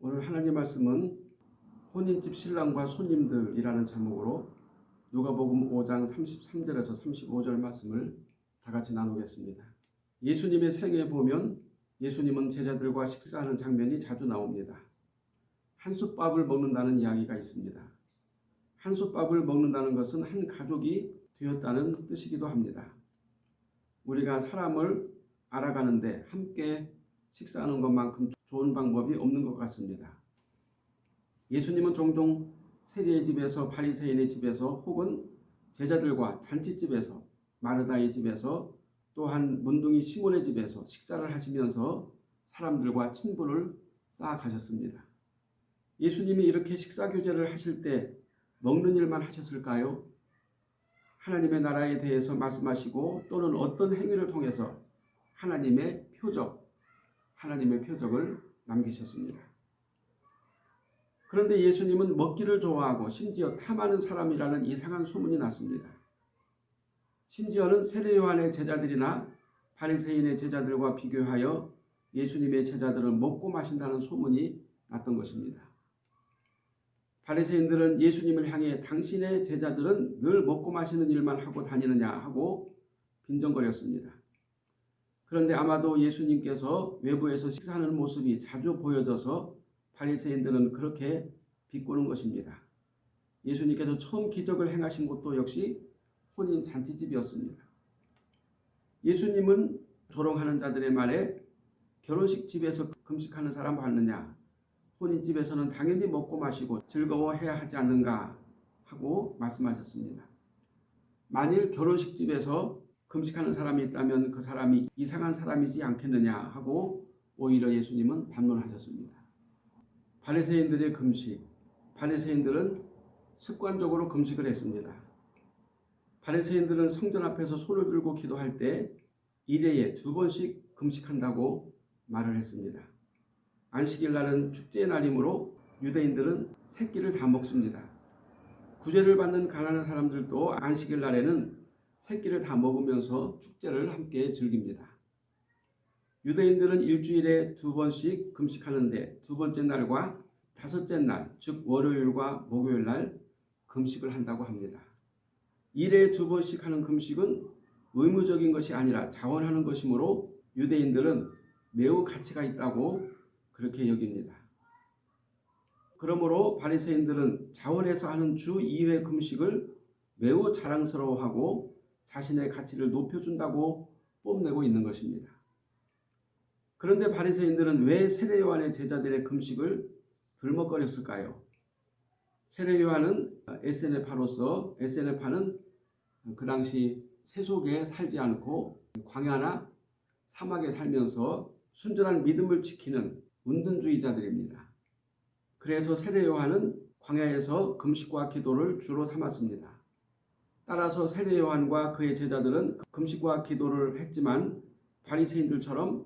오늘 하나님 말씀은 혼인집 신랑과 손님들이라는 제목으로 누가복음 5장 33절에서 35절 말씀을 다 같이 나누겠습니다. 예수님의 생애에 보면 예수님은 제자들과 식사하는 장면이 자주 나옵니다. 한솥밥을 먹는다는 이야기가 있습니다. 한솥밥을 먹는다는 것은 한 가족이 되었다는 뜻이기도 합니다. 우리가 사람을 알아가는데 함께 식사하는 것만큼 좋은 방법이 없는 것 같습니다. 예수님은 종종 세리의 집에서 바리새인의 집에서 혹은 제자들과 잔치집에서 마르다의 집에서 또한 문둥이 시몬의 집에서 식사를 하시면서 사람들과 친분을 쌓아가셨습니다. 예수님이 이렇게 식사 교제를 하실 때 먹는 일만 하셨을까요? 하나님의 나라에 대해서 말씀하시고 또는 어떤 행위를 통해서 하나님의 표적, 하나님의 표적을 남기셨습니다. 그런데 예수님은 먹기를 좋아하고 심지어 탐하는 사람이라는 이상한 소문이 났습니다. 심지어는 세례 요한의 제자들이나 바리새인의 제자들과 비교하여 예수님의 제자들을 먹고 마신다는 소문이 났던 것입니다. 바리새인들은 예수님을 향해 당신의 제자들은 늘 먹고 마시는 일만 하고 다니느냐 하고 빈정거렸습니다. 그런데 아마도 예수님께서 외부에서 식사하는 모습이 자주 보여져서 바리새인들은 그렇게 비꼬는 것입니다. 예수님께서 처음 기적을 행하신 곳도 역시 혼인 잔치집이었습니다. 예수님은 조롱하는 자들의 말에 결혼식 집에서 금식하는 사람 봤느냐 혼인집에서는 당연히 먹고 마시고 즐거워해야 하지 않는가 하고 말씀하셨습니다. 만일 결혼식 집에서 금식하는 사람이 있다면 그 사람이 이상한 사람이지 않겠느냐 하고 오히려 예수님은 반문하셨습니다. 바리새인들의 금식, 바리새인들은 습관적으로 금식을 했습니다. 바리새인들은 성전 앞에서 손을 들고 기도할 때 일회에 두 번씩 금식한다고 말을 했습니다. 안식일 날은 축제의 날이므로 유대인들은 새끼를 다 먹습니다. 구제를 받는 가난한 사람들도 안식일 날에는 새끼를 다 먹으면서 축제를 함께 즐깁니다. 유대인들은 일주일에 두 번씩 금식하는데 두 번째 날과 다섯째 날, 즉 월요일과 목요일 날 금식을 한다고 합니다. 일에 두 번씩 하는 금식은 의무적인 것이 아니라 자원하는 것이므로 유대인들은 매우 가치가 있다고 그렇게 여깁니다. 그러므로 바리새인들은 자원해서 하는 주 2회 금식을 매우 자랑스러워하고 자신의 가치를 높여준다고 뽐내고 있는 것입니다. 그런데 바리새인들은 왜 세례 요한의 제자들의 금식을 들먹거렸을까요? 세례 요한은 SNF파로서 SNF파는 그 당시 세속에 살지 않고 광야나 사막에 살면서 순전한 믿음을 지키는 운동주의자들입니다. 그래서 세례 요한은 광야에서 금식과 기도를 주로 삼았습니다. 따라서 세례 요한과 그의 제자들은 금식과 기도를 했지만 바리새인들처럼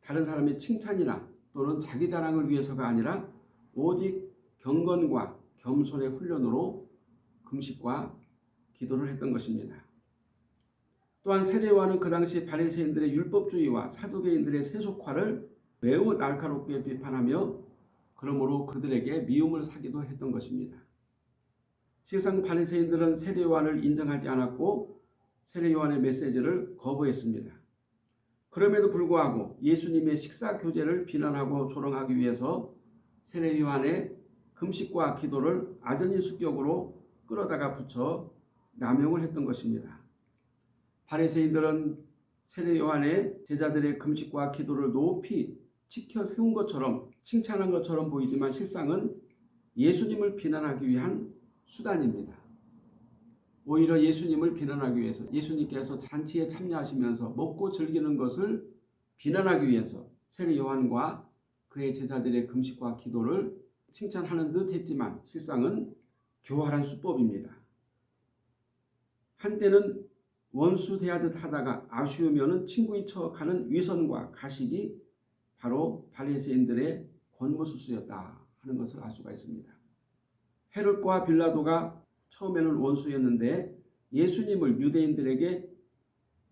다른 사람의 칭찬이나 또는 자기 자랑을 위해서가 아니라 오직 경건과 겸손의 훈련으로 금식과 기도를 했던 것입니다. 또한 세례 요한은 그 당시 바리새인들의 율법주의와 사두개인들의 세속화를 매우 날카롭게 비판하며 그러므로 그들에게 미움을 사기도 했던 것입니다. 실상 바리새인들은 세례요한을 인정하지 않았고 세례요한의 메시지를 거부했습니다. 그럼에도 불구하고 예수님의 식사 교제를 비난하고 조롱하기 위해서 세례요한의 금식과 기도를 아전인 수격으로 끌어다가 붙여 남용을 했던 것입니다. 바리새인들은 세례요한의 제자들의 금식과 기도를 높이 지켜 세운 것처럼 칭찬한 것처럼 보이지만 실상은 예수님을 비난하기 위한 수단입니다. 오히려 예수님을 비난하기 위해서 예수님께서 잔치에 참여하시면서 먹고 즐기는 것을 비난하기 위해서 세례 요한과 그의 제자들의 금식과 기도를 칭찬하는 듯 했지만 실상은 교활한 수법입니다. 한때는 원수 대하듯 하다가 아쉬우면 친구인 척하는 위선과 가식이 바로 바리새인들의 권모수수였다 하는 것을 알 수가 있습니다. 헤롯과 빌라도가 처음에는 원수였는데 예수님을 유대인들에게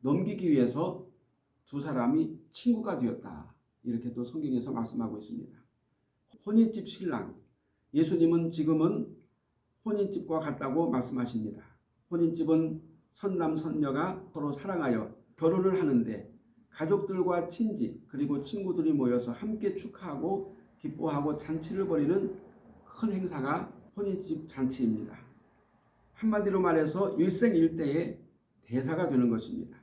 넘기기 위해서 두 사람이 친구가 되었다. 이렇게 또 성경에서 말씀하고 있습니다. 혼인집 신랑 예수님은 지금은 혼인집과 같다고 말씀하십니다. 혼인집은 선남 선녀가 서로 사랑하여 결혼을 하는데 가족들과 친지 그리고 친구들이 모여서 함께 축하하고 기뻐하고 잔치를 벌이는 큰 행사가 혼인집 잔치입니다. 한마디로 말해서 일생일대의 대사가 되는 것입니다.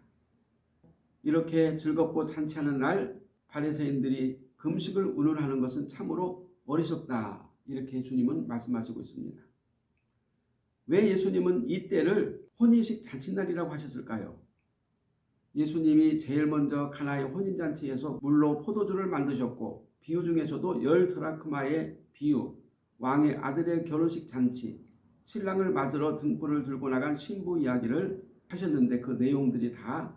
이렇게 즐겁고 잔치하는 날 바리새인들이 금식을 운운하는 것은 참으로 어리석다 이렇게 주님은 말씀하시고 있습니다. 왜 예수님은 이 때를 혼인식 잔치날이라고 하셨을까요? 예수님이 제일 먼저 가나의 혼인잔치에서 물로 포도주를 만드셨고 비유 중에서도 열 드라크마의 비유, 왕의 아들의 결혼식 잔치, 신랑을 맞으러 등불을 들고 나간 신부 이야기를 하셨는데 그 내용들이 다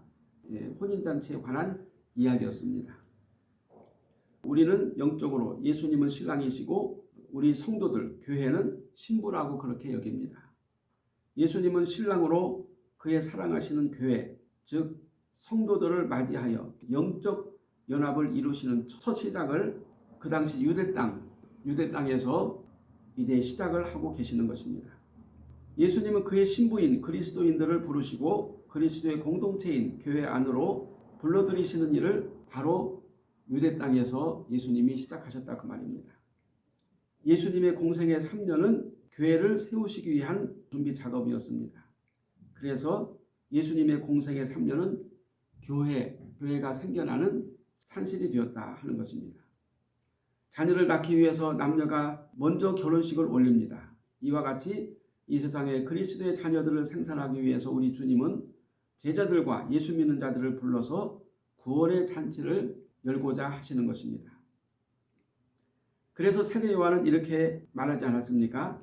예, 혼인잔치에 관한 이야기였습니다. 우리는 영적으로 예수님은 신랑이시고 우리 성도들, 교회는 신부라고 그렇게 여깁니다. 예수님은 신랑으로 그의 사랑하시는 교회, 즉 성도들을 맞이하여 영적 연합을 이루시는 첫 시작을 그 당시 유대 땅, 유대 땅에서 이제 시작을 하고 계시는 것입니다. 예수님은 그의 신부인 그리스도인들을 부르시고 그리스도의 공동체인 교회 안으로 불러들이시는 일을 바로 유대 땅에서 예수님이 시작하셨다 그 말입니다. 예수님의 공생의 3년은 교회를 세우시기 위한 준비 작업이었습니다. 그래서 예수님의 공생의 3년은 교회, 교회가 생겨나는 산실이 되었다 하는 것입니다. 자녀를 낳기 위해서 남녀가 먼저 결혼식을 올립니다. 이와 같이 이 세상에 그리스도의 자녀들을 생산하기 위해서 우리 주님은 제자들과 예수 믿는 자들을 불러서 구원의 잔치를 열고자 하시는 것입니다. 그래서 세례 요한은 이렇게 말하지 않았습니까?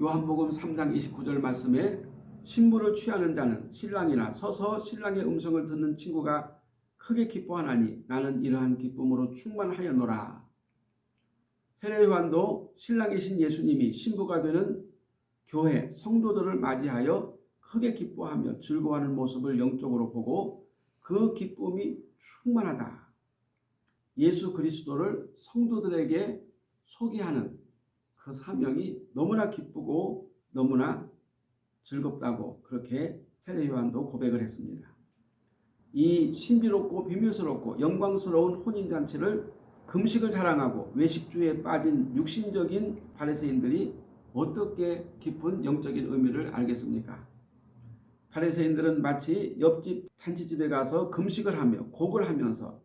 요한복음 3장 29절 말씀에 신부를 취하는 자는 신랑이나 서서 신랑의 음성을 듣는 친구가 크게 기뻐하나니 나는 이러한 기쁨으로 충만하였노라. 세례 요한도 신랑이신 예수님이 신부가 되는 교회 성도들을 맞이하여 크게 기뻐하며 즐거워하는 모습을 영적으로 보고 그 기쁨이 충만하다. 예수 그리스도를 성도들에게 소개하는 그 사명이 너무나 기쁘고 너무나 즐겁다고 그렇게 세례 요한도 고백을 했습니다. 이 신비롭고 비밀스럽고 영광스러운 혼인잔치를 금식을 자랑하고 외식주에 빠진 육신적인 바리새인들이 어떻게 깊은 영적인 의미를 알겠습니까? 바리새인들은 마치 옆집 잔치집에 가서 금식을 하며 곡을 하면서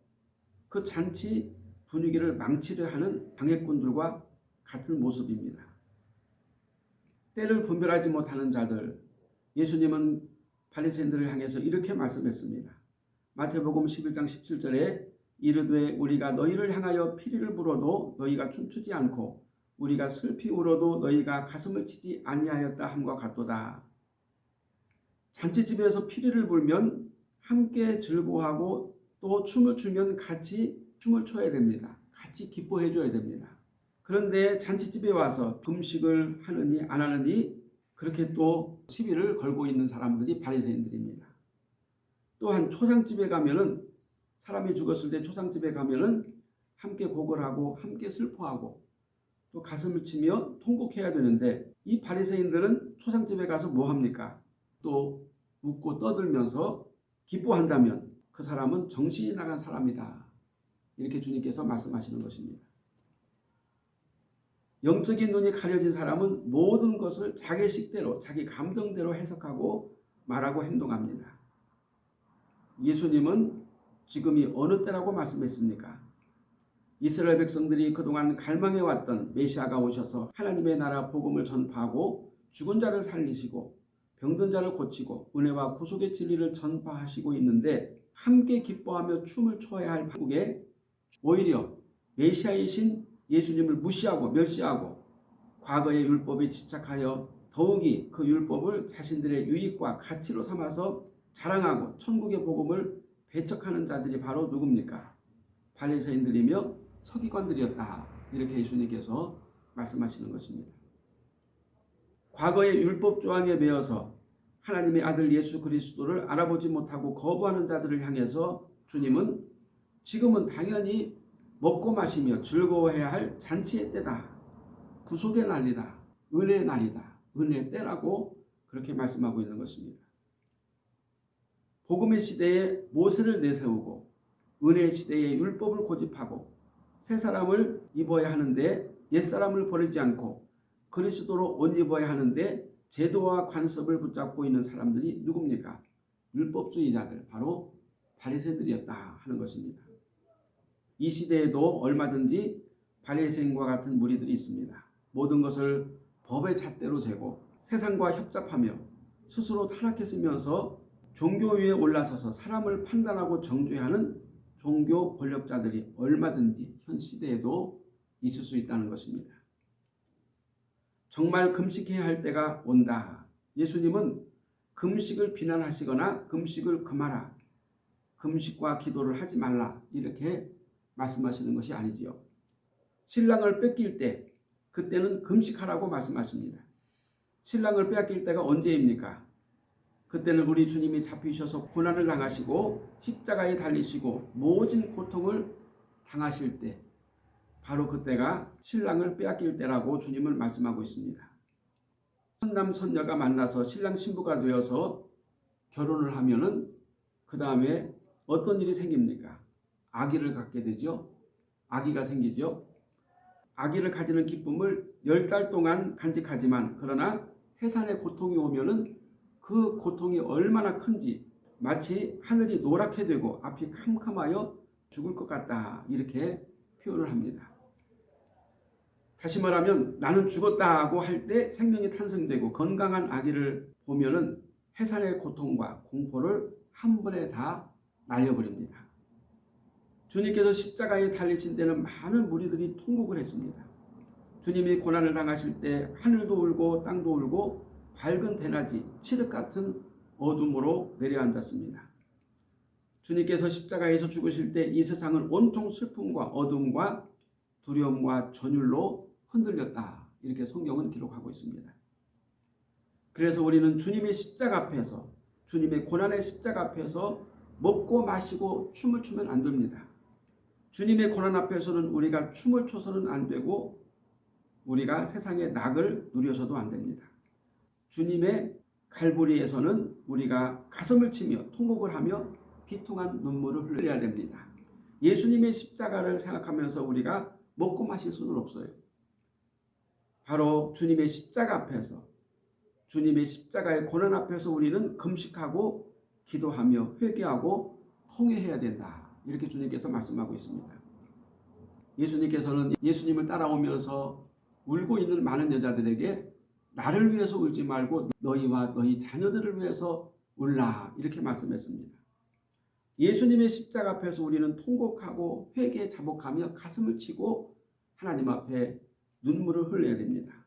그 잔치 분위기를 망치려 하는 방해꾼들과 같은 모습입니다. 때를 분별하지 못하는 자들 예수님은 바리새인들을 향해서 이렇게 말씀했습니다. 마태복음 11장 17절에 이르되 우리가 너희를 향하여 피리를 불어도 너희가 춤추지 않고 우리가 슬피 울어도 너희가 가슴을 치지 아니하였다 함과 같도다. 잔치집에서 피리를 불면 함께 즐거워하고 또 춤을 추면 같이 춤을 춰야 됩니다. 같이 기뻐해 줘야 됩니다. 그런데 잔치집에 와서 금식을 하느니 안 하느니 그렇게 또 시비를 걸고 있는 사람들이 바리새인들입니다. 또한 초상집에 가면은 사람이 죽었을 때 초상집에 가면은 함께 곡을 하고 함께 슬퍼하고 또 가슴을 치며 통곡해야 되는데 이 바리새인들은 초상집에 가서 뭐 합니까? 또 웃고 떠들면서 기뻐한다면 그 사람은 정신이 나간 사람이다. 이렇게 주님께서 말씀하시는 것입니다. 영적인 눈이 가려진 사람은 모든 것을 자기 식대로 자기 감정대로 해석하고 말하고 행동합니다. 예수님은 지금이 어느 때라고 말씀했습니까? 이스라엘 백성들이 그동안 갈망해왔던 메시아가 오셔서 하나님의 나라 복음을 전파하고 죽은 자를 살리시고 병든 자를 고치고 은혜와 구속의 진리를 전파하시고 있는데 함께 기뻐하며 춤을 춰야 할 한국에 오히려 메시아이신 예수님을 무시하고 멸시하고 과거의 율법에 집착하여 더욱이 그 율법을 자신들의 유익과 가치로 삼아서 자랑하고 천국의 복음을 배척하는 자들이 바로 누굽니까? 바리새인들이며 서기관들이었다. 이렇게 예수님께서 말씀하시는 것입니다. 과거의 율법 조항에 매여서 하나님의 아들 예수 그리스도를 알아보지 못하고 거부하는 자들을 향해서 주님은 지금은 당연히 먹고 마시며 즐거워해야 할 잔치의 때다. 구속의 날이다. 은혜의 날이다. 은혜의 때라고 그렇게 말씀하고 있는 것입니다. 복음의 시대에 모세를 내세우고 은혜의 시대에 율법을 고집하고 새 사람을 입어야 하는데 옛 사람을 버리지 않고 그리스도로 옷 입어야 하는데 제도와 관습을 붙잡고 있는 사람들이 누굽니까? 율법주의자들 바로 바리새들이었다 하는 것입니다. 이 시대에도 얼마든지 바리새인과 같은 무리들이 있습니다. 모든 것을 법의 잣대로 재고 세상과 협잡하며 스스로 타락했으면서 종교 위에 올라서서 사람을 판단하고 정죄하는 종교 권력자들이 얼마든지 현 시대에도 있을 수 있다는 것입니다. 정말 금식해야 할 때가 온다. 예수님은 금식을 비난하시거나 금식을 금하라. 금식과 기도를 하지 말라. 이렇게 말씀하시는 것이 아니지요. 신랑을 뺏길 때 그때는 금식하라고 말씀하십니다. 신랑을 빼앗길 때가 언제입니까? 그때는 우리 주님이 잡히셔서 고난을 당하시고 십자가에 달리시고 모진 고통을 당하실 때 바로 그때가 신랑을 빼앗길 때라고 주님을 말씀하고 있습니다. 선남 선녀가 만나서 신랑 신부가 되어서 결혼을 하면은 그 다음에 어떤 일이 생깁니까? 아기를 갖게 되죠. 아기가 생기죠. 아기를 가지는 기쁨을 열달 동안 간직하지만 그러나 해산의 고통이 오면은 그 고통이 얼마나 큰지 마치 하늘이 노랗게 되고 앞이 캄캄하여 죽을 것 같다 이렇게 표현을 합니다. 다시 말하면 나는 죽었다고 할 때 생명이 탄생되고 건강한 아기를 보면 은 해산의 고통과 공포를 한 번에 다 날려버립니다. 주님께서 십자가에 달리신 때는 많은 무리들이 통곡을 했습니다. 주님이 고난을 당하실 때 하늘도 울고 땅도 울고 밝은 대낮이 칠흑 같은 어둠으로 내려앉았습니다. 주님께서 십자가에서 죽으실 때 이 세상은 온통 슬픔과 어둠과 두려움과 전율로 흔들렸다. 이렇게 성경은 기록하고 있습니다. 그래서 우리는 주님의 십자가 앞에서 주님의 고난의 십자가 앞에서 먹고 마시고 춤을 추면 안 됩니다. 주님의 고난 앞에서는 우리가 춤을 춰서는 안 되고 우리가 세상의 낙을 누려서도 안 됩니다. 주님의 갈보리에서는 우리가 가슴을 치며 통곡을 하며 비통한 눈물을 흘려야 됩니다. 예수님의 십자가를 생각하면서 우리가 먹고 마실 수는 없어요. 바로 주님의 십자가 앞에서 주님의 십자가의 고난 앞에서 우리는 금식하고 기도하며 회개하고 통회해야 된다. 이렇게 주님께서 말씀하고 있습니다. 예수님께서는 예수님을 따라오면서 울고 있는 많은 여자들에게 나를 위해서 울지 말고 너희와 너희 자녀들을 위해서 울라 이렇게 말씀했습니다. 예수님의 십자가 앞에서 우리는 통곡하고 회개 자복하며 가슴을 치고 하나님 앞에 눈물을 흘려야 됩니다.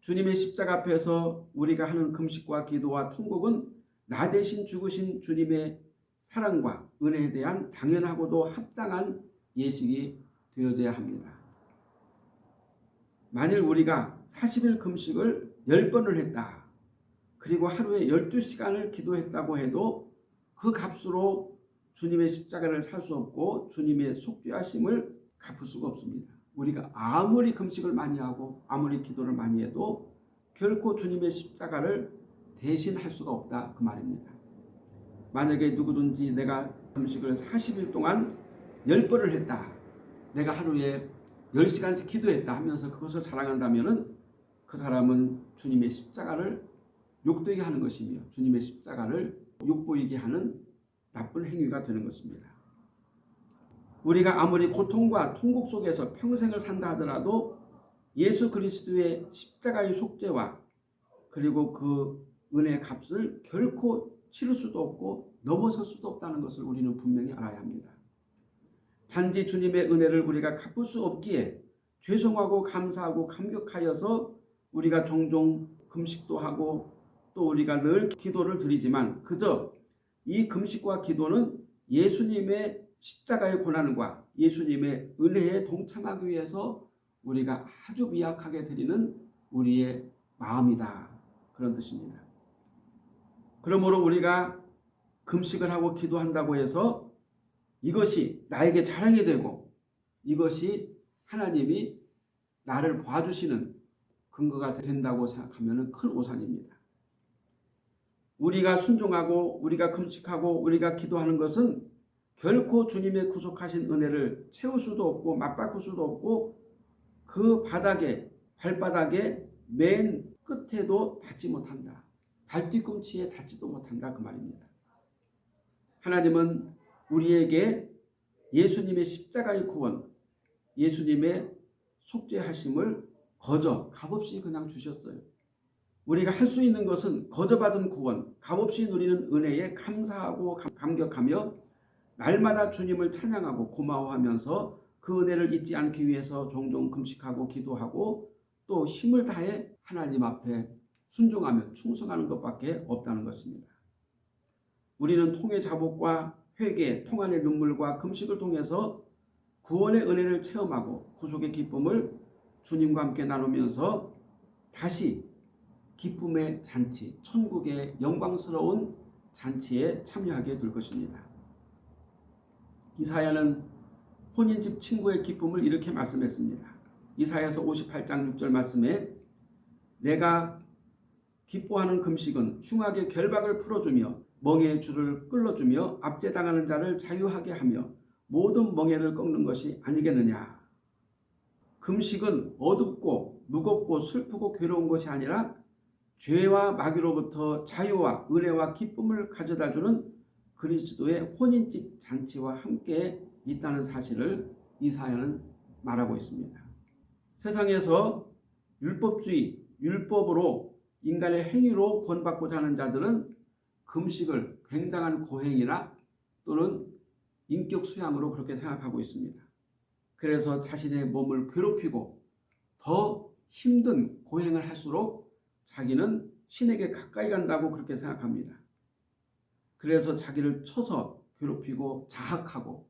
주님의 십자가 앞에서 우리가 하는 금식과 기도와 통곡은 나 대신 죽으신 주님의 사랑과 은혜에 대한 당연하고도 합당한 예식이 되어져야 합니다. 만일 우리가 40일 금식을 10번을 했다. 그리고 하루에 12시간을 기도했다고 해도 그 값으로 주님의 십자가를 살 수 없고 주님의 속죄하심을 갚을 수가 없습니다. 우리가 아무리 금식을 많이 하고 아무리 기도를 많이 해도 결코 주님의 십자가를 대신할 수가 없다 그 말입니다. 만약에 누구든지 내가 금식을 40일 동안 10번을 했다. 내가 하루에 10시간씩 기도했다 하면서 그것을 자랑한다면 그 사람은 주님의 십자가를 욕되게 하는 것이며 주님의 십자가를 욕보이게 하는 나쁜 행위가 되는 것입니다. 우리가 아무리 고통과 통곡 속에서 평생을 산다 하더라도 예수 그리스도의 십자가의 속죄와 그리고 그 은혜의 값을 결코 치를 수도 없고 넘어설 수도 없다는 것을 우리는 분명히 알아야 합니다. 단지 주님의 은혜를 우리가 갚을 수 없기에 죄송하고 감사하고 감격하여서 우리가 종종 금식도 하고 또 우리가 늘 기도를 드리지만 그저 이 금식과 기도는 예수님의 십자가의 고난과 예수님의 은혜에 동참하기 위해서 우리가 아주 미약하게 드리는 우리의 마음이다. 그런 뜻입니다. 그러므로 우리가 금식을 하고 기도한다고 해서 이것이 나에게 자랑이 되고 이것이 하나님이 나를 봐주시는 근거가 된다고 생각하면 큰 오산입니다. 우리가 순종하고 우리가 금식하고 우리가 기도하는 것은 결코 주님의 구속하신 은혜를 채울 수도 없고 맞바꿀 수도 없고 그 바닥에 발바닥에 맨 끝에도 닿지 못한다. 발뒤꿈치에 닿지도 못한다 그 말입니다. 하나님은 우리에게 예수님의 십자가의 구원, 예수님의 속죄하심을 거저 값없이 그냥 주셨어요. 우리가 할 수 있는 것은 거저받은 구원, 값없이 누리는 은혜에 감사하고 감격하며 날마다 주님을 찬양하고 고마워하면서 그 은혜를 잊지 않기 위해서 종종 금식하고 기도하고 또 힘을 다해 하나님 앞에 순종하며 충성하는 것밖에 없다는 것입니다. 우리는 통의 자복과 회개, 통안의 눈물과 금식을 통해서 구원의 은혜를 체험하고 구속의 기쁨을 주님과 함께 나누면서 다시 기쁨의 잔치, 천국의 영광스러운 잔치에 참여하게 될 것입니다. 이사야는 혼인집 친구의 기쁨을 이렇게 말씀했습니다. 이사야서 58장 6절 말씀에 내가 기뻐하는 금식은 흉하게 결박을 풀어주며 멍에의 줄을 끌어주며 압제당하는 자를 자유하게 하며 모든 멍에를 꺾는 것이 아니겠느냐. 금식은 어둡고 무겁고 슬프고 괴로운 것이 아니라 죄와 마귀로부터 자유와 은혜와 기쁨을 가져다주는 그리스도의 혼인집 잔치와 함께 있다는 사실을 이사야는 말하고 있습니다. 세상에서 율법주의, 율법으로 인간의 행위로 구원받고자 하는 자들은 금식을 굉장한 고행이나 또는 인격 수양으로 그렇게 생각하고 있습니다. 그래서 자신의 몸을 괴롭히고 더 힘든 고행을 할수록 자기는 신에게 가까이 간다고 그렇게 생각합니다. 그래서 자기를 쳐서 괴롭히고 자학하고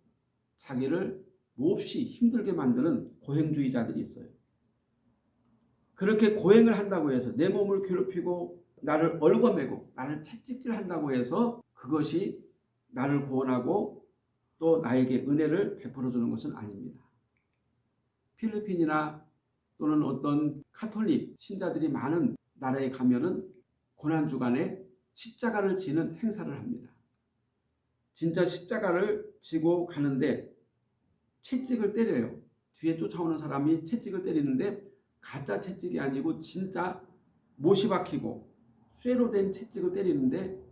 자기를 몹시 힘들게 만드는 고행주의자들이 있어요. 그렇게 고행을 한다고 해서 내 몸을 괴롭히고 나를 얽어매고 나를 채찍질한다고 해서 그것이 나를 구원하고 또 나에게 은혜를 베풀어 주는 것은 아닙니다. 필리핀이나 또는 어떤 카톨릭 신자들이 많은 나라에 가면은 고난주간에 십자가를 지는 행사를 합니다. 진짜 십자가를 지고 가는데 채찍을 때려요. 뒤에 쫓아오는 사람이 채찍을 때리는데 가짜 채찍이 아니고 진짜 못이 박히고 쇠로 된 채찍을 때리는데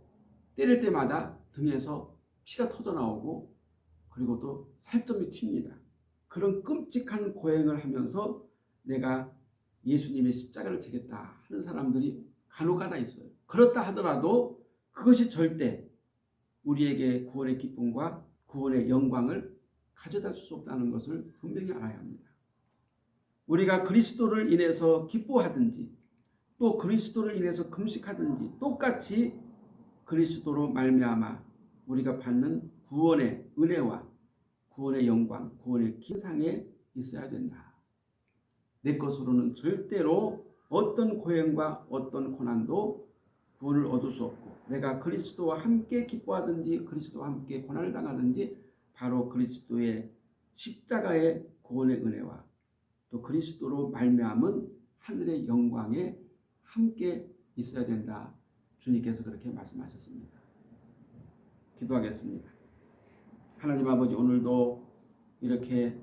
때릴 때마다 등에서 피가 터져 나오고 그리고 또 살점이 튑니다. 그런 끔찍한 고행을 하면서 내가 예수님의 십자가를 지겠다 하는 사람들이 간혹가다 있어요. 그렇다 하더라도 그것이 절대 우리에게 구원의 기쁨과 구원의 영광을 가져다 줄 수 없다는 것을 분명히 알아야 합니다. 우리가 그리스도를 인해서 기뻐하든지 또 그리스도를 인해서 금식하든지 똑같이 그리스도로 말미암아 우리가 받는 구원의 은혜와 구원의 영광, 구원의 기상에 있어야 된다. 내 것으로는 절대로 어떤 고행과 어떤 고난도 구원을 얻을 수 없고 내가 그리스도와 함께 기뻐하든지 그리스도와 함께 고난을 당하든지 바로 그리스도의 십자가의 구원의 은혜와 또 그리스도로 말미암은 하늘의 영광에 함께 있어야 된다. 주님께서 그렇게 말씀하셨습니다. 기도하겠습니다. 하나님 아버지 오늘도 이렇게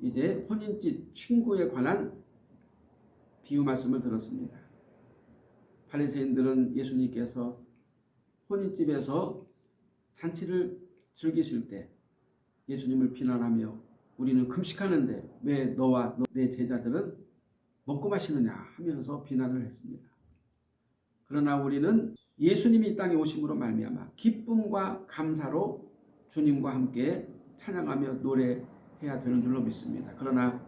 이제 혼인집 친구에 관한 비유 말씀을 들었습니다. 바리새인들은 예수님께서 혼인집에서 잔치를 즐기실 때 예수님을 비난하며 우리는 금식하는데 왜 너와 내 제자들은 먹고 마시느냐 하면서 비난을 했습니다. 그러나 우리는 예수님이 이 땅에 오심으로 말미암아 기쁨과 감사로 주님과 함께 찬양하며 노래해야 되는 줄로 믿습니다. 그러나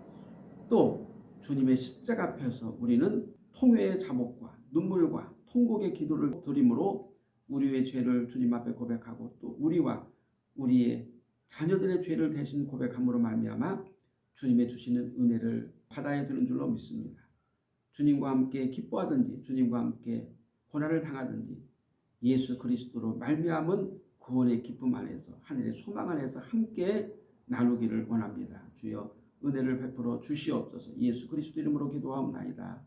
또 주님의 십자가 앞에서 우리는 통회의 자복과 눈물과 통곡의 기도를 드림으로 우리의 죄를 주님 앞에 고백하고 또 우리와 우리의 자녀들의 죄를 대신 고백함으로 말미암아 주님의 주시는 은혜를 받아야 되는 줄로 믿습니다. 주님과 함께 기뻐하든지 주님과 함께 고난을 당하든지 예수 그리스도로 말미암은 구원의 기쁨 안에서 하늘의 소망 안에서 함께 나누기를 원합니다. 주여 은혜를 베풀어 주시옵소서. 예수 그리스도 이름으로 기도하옵나이다.